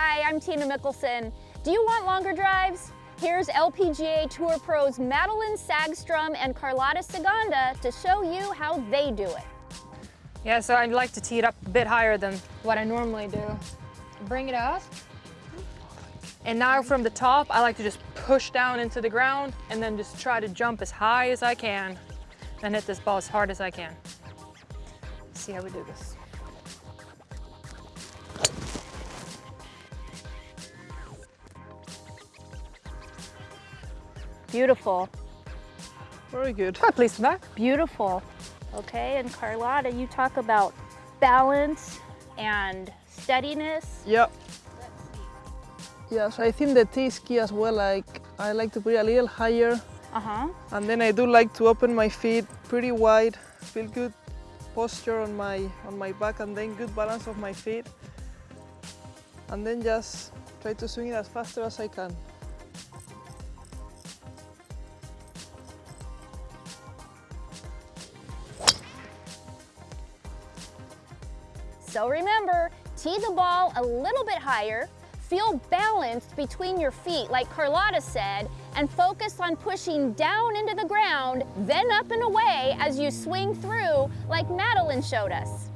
Hi, I'm Tina Mickelson. Do you want longer drives? Here's LPGA Tour pros Madelene Sagström and Carlotta Ciganda to show you how they do it. Yeah, so I'd like to tee it up a bit higher than what I normally do. Bring it up. And now from the top, I like to just push down into the ground and then just try to jump as high as I can and hit this ball as hard as I can. Let's see how we do this. Beautiful, Very good. Quite pleased with that. beautiful. Okay, and Carlotta, you talk about balance and steadiness. Yeah. Yes, I think the tee is key as well. Like I like to put it a little higher, Uh-huh. and then I do like to open my feet pretty wide, feel good posture on my on my back, and then good balance of my feet, and then just try to swing it as faster as I can. So remember, tee the ball a little bit higher, feel balanced between your feet like Carlotta said, and focus on pushing down into the ground, then up and away as you swing through like Madelene showed us.